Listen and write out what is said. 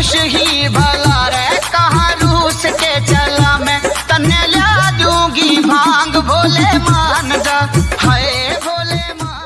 खुश ही भला रे, कहा रूस के चला मैं? तने ला दूँगी भाँग, भोले मान जा